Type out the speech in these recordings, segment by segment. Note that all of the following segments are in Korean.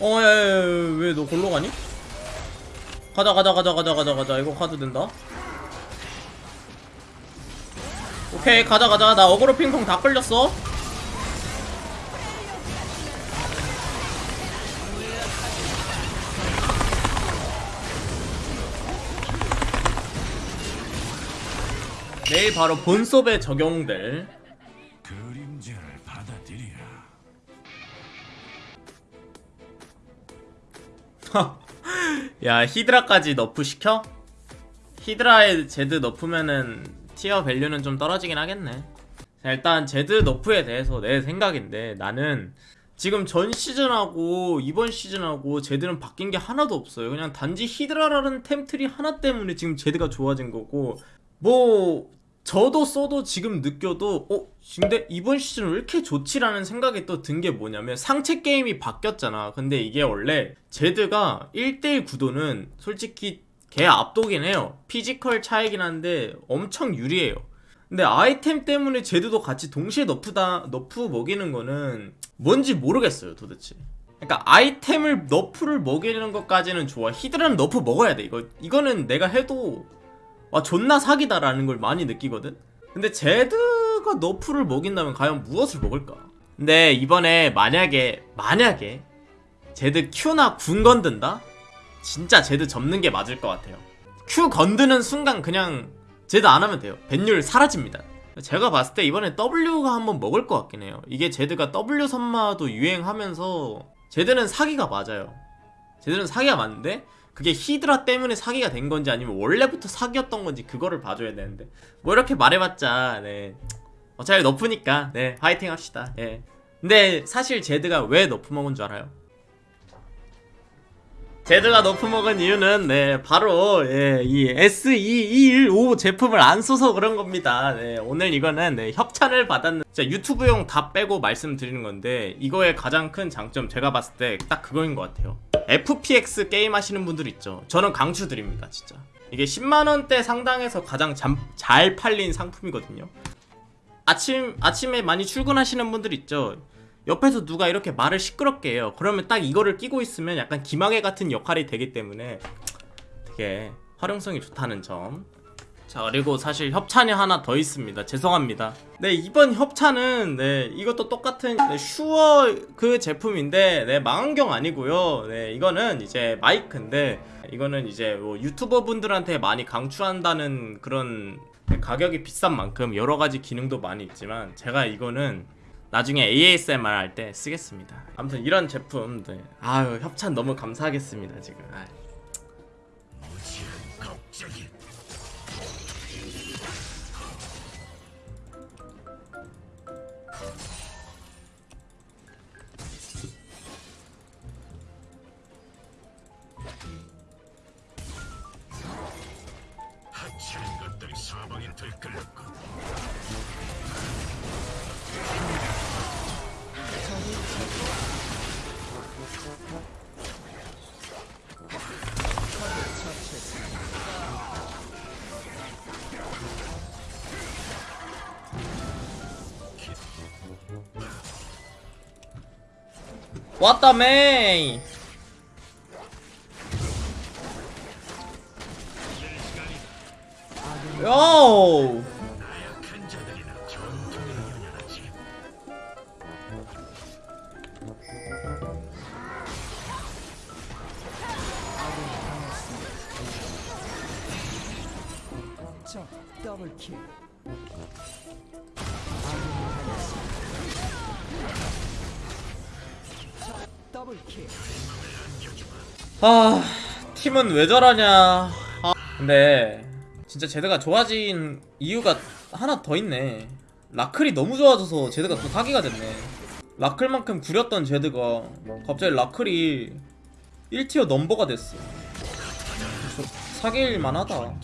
어, 왜 너 골로 가니? 가자, 가자, 가자, 가자, 가자, 가자. 이거 카드 된다. 오케이, 가자, 가자. 나 어그로 핑퐁 다 끌렸어. 내일 바로 본섭에 적용될 야 히드라까지 nerf 시켜? 히드라에 제드 nerf면은 tier value는 좀 떨어지긴 하겠네 자, 일단 제드 nerf에 대해서 내 생각인데 나는 지금 전 시즌하고 이번 시즌하고 제드는 바뀐 게 하나도 없어요 그냥 단지 히드라라는 템트리 하나 때문에 지금 제드가 좋아진 거고 뭐 저도 써도 지금 느껴도 어? 근데 이번 시즌 왜 이렇게 좋지라는 생각이 또 든 게 뭐냐면 상체 게임이 바뀌었잖아. 근데 이게 원래 제드가 1대1 구도는 솔직히 개 압도긴 해요. 피지컬 차이긴 한데 엄청 유리해요. 근데 아이템 때문에 제드도 같이 동시에 nerf다 nerf 먹이는 거는 뭔지 모르겠어요 도대체. 그러니까 아이템을 nerf를 먹이는 것까지는 좋아. 히드라는 nerf 먹어야 돼 이거. 이거는 내가 해도 와 존나 사기다라는 걸 많이 느끼거든? 근데 제드가 nerf를 먹인다면 과연 무엇을 먹을까? 근데 이번에 만약에 만약에 제드 Q나 궁 건든다? 진짜 제드 접는 게 맞을 것 같아요. Q 건드는 순간 그냥 제드 안 하면 돼요. 벤율 사라집니다. 제가 봤을 때 이번에 W가 한번 먹을 것 같긴 해요. 이게 제드가 W 선마도 유행하면서 제드는 사기가 맞아요. 제드는 사기가 맞는데 그게 히드라 때문에 사기가 된 건지 아니면 원래부터 사기였던 건지 그거를 봐줘야 되는데 뭐 이렇게 말해봤자 네 어차피 너프니까 네 화이팅 합시다 예 근데 사실 제드가 왜 nerf 먹은 줄 알아요? 제드가 nerf 먹은 이유는 네 바로 예, 이 SE215 제품을 안 써서 그런 겁니다. 네, 오늘 이거는 네, 협찬을 받았는 진짜 유튜브용 다 빼고 말씀드리는 건데 이거의 가장 큰 장점 제가 봤을 때 딱 그거인 것 같아요. FPS 게임 하시는 분들 있죠. 저는 강추 드립니다, 진짜. 이게 10만 원대 상당에서 가장 잠, 잘 팔린 상품이거든요. 아침 아침에 많이 출근하시는 분들 있죠. 옆에서 누가 이렇게 말을 시끄럽게 해요. 그러면 딱 이거를 끼고 있으면 약간 기마개 같은 역할이 되기 때문에 되게 활용성이 좋다는 점. 자 그리고 사실 협찬이 하나 더 있습니다. 죄송합니다. 네 이번 협찬은 네 이것도 똑같은 네, 슈어 그 제품인데 네 망원경 아니고요. 네 이거는 이제 마이크인데 이거는 이제 뭐 유튜버 분들한테 많이 강추한다는 그런 가격이 비싼 만큼 여러 가지 기능도 많이 있지만 제가 이거는 나중에 ASMR 할 때 쓰겠습니다. 아무튼 이런 제품, 네. 아유 협찬 너무 감사하겠습니다 지금. 아유. 왔다 메이. 요. 더블킬 아 팀은 왜 저러냐. 아, 근데 진짜 제드가 좋아진 이유가 하나 더 있네. 라클이 너무 좋아져서 제드가 또 사기가 됐네. 라클만큼 구렸던 제드가 갑자기 라클이 1티어 넘버가 됐어. 저 사기일 만하다.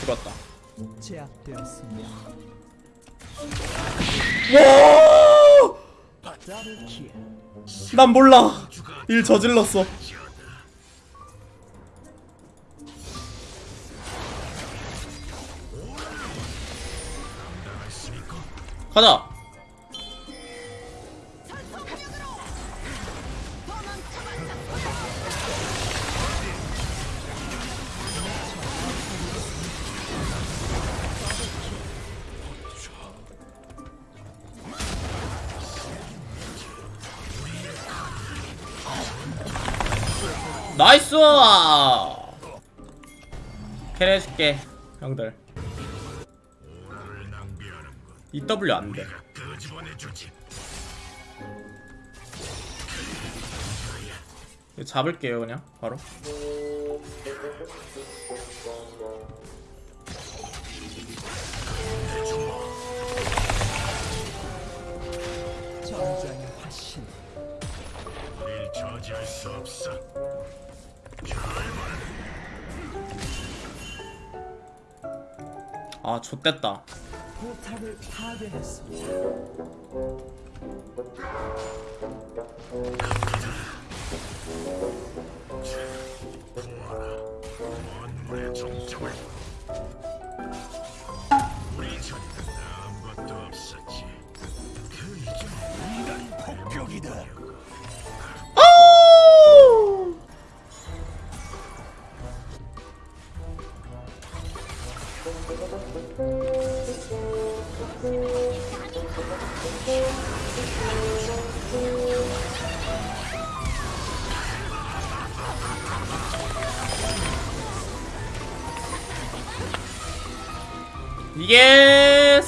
죽었다. 제압되었습니다 와! 난 몰라. 일 저질렀어. 가자. 캐리 해줄게, 형들. EW 안 돼. 끄집어내주지. 이거 잡을게요, 그냥, 바로. 아, 좆됐다. 포탑을 파괴했습니다. 원물의 종점을.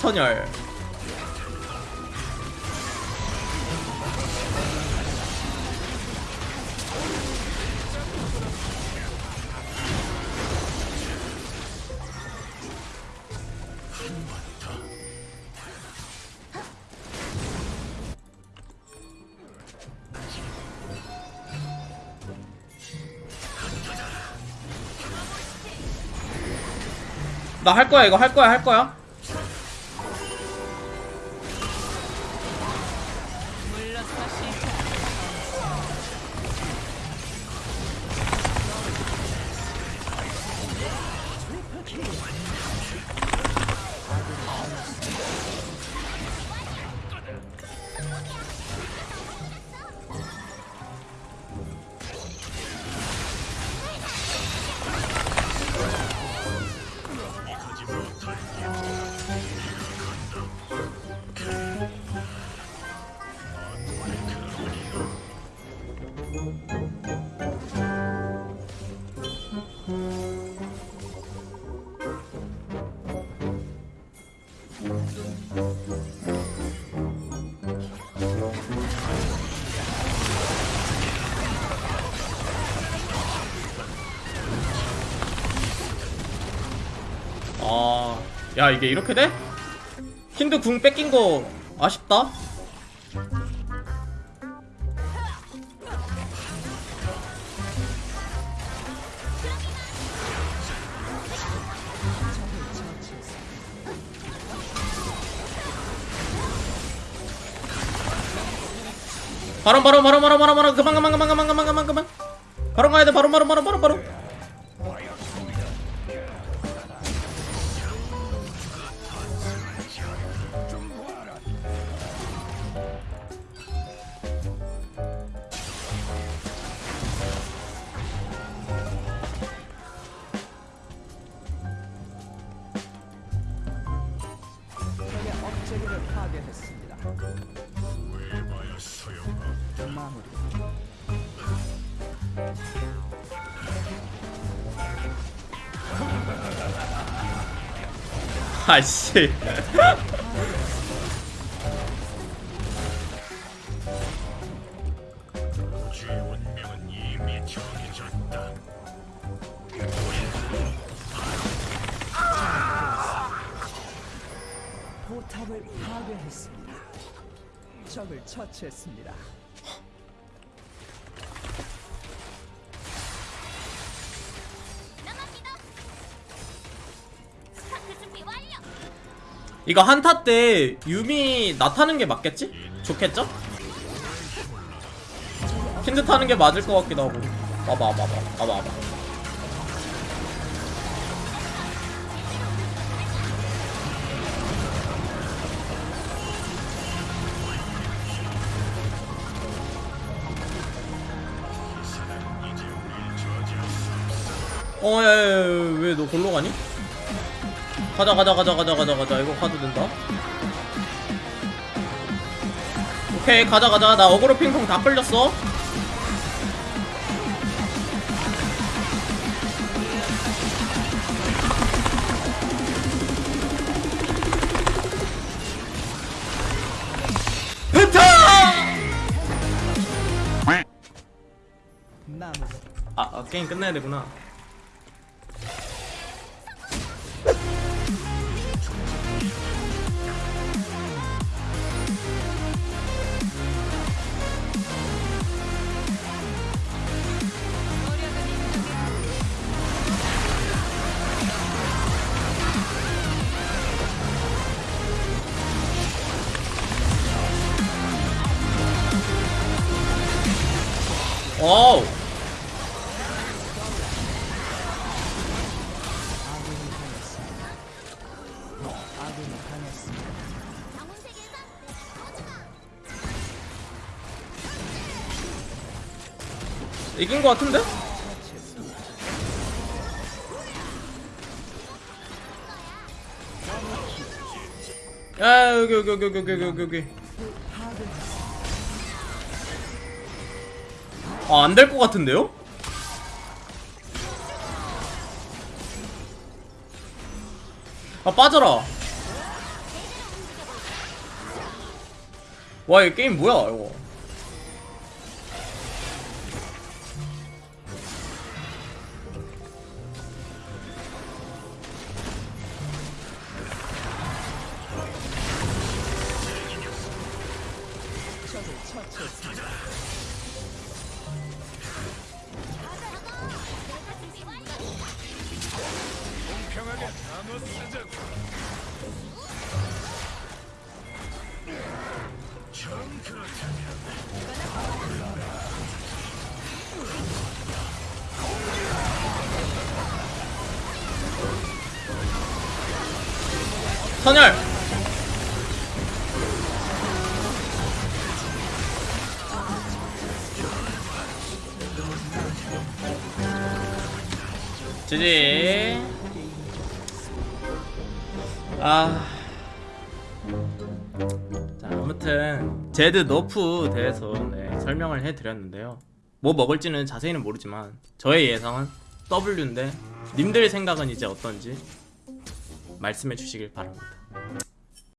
선열. 나 할 거야, 이거 할 거야, 할 거야. 야 이게 이렇게 돼? 힌드 궁 뺏긴 거 아쉽다. 바로 바로 바로 바로 바로 바로 그만 그만 그만 그만 그만 그만 그만 바로 가야 돼 바로 바로 바로 바로 바로 아씨. 포탑을 파괴했습니다. 적을 처치했습니다. 이거 한타 때 유미 나타는 게 맞겠지? 좋겠죠? 킨드 타는 게 맞을 것 같기도 하고 봐봐 봐봐 봐봐 봐봐 어, 야, 야, 야, 왜 너 골로 가니? 가자, 가자, 가자, 가자, 가자, 가자. 이거 가도 된다. 오케이, 가자, 가자. 나 어그로 핑퐁 다 끌렸어. 아, 아, 게임 끝내야 되구나. 어우. 이긴 것 같은데? 야 여기 여기 여기 여기 여기 여기 아 안 될 것 같은데요? 아 빠져라 와 이 게임 뭐야 이거 평하게 나눠 쓰자고 정 그렇다면 선열! 지지 아 자, 아무튼 제드 너프 대해서 네, 설명을 해드렸는데요. 뭐 먹을지는 자세히는 모르지만 저의 예상은 W인데 님들 생각은 이제 어떤지 말씀해 주시길 바랍니다.